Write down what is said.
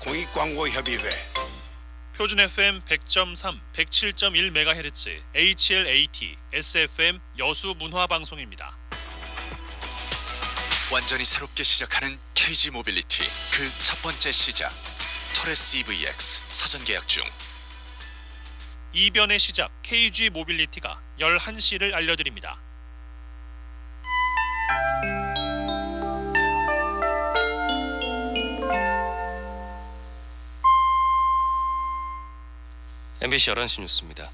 공익광고협의회 표준 FM 100.3, 107.1MHz, HLAT-SFM 여수 문화 방송입니다. 완전히 새롭게 시작하는 KG 모빌리티 그 첫 번째 시작 토레스 EVX 사전 계약 중 이변의 시작 KG 모빌리티가 11시를 알려드립니다. MBC 11시 뉴스입니다.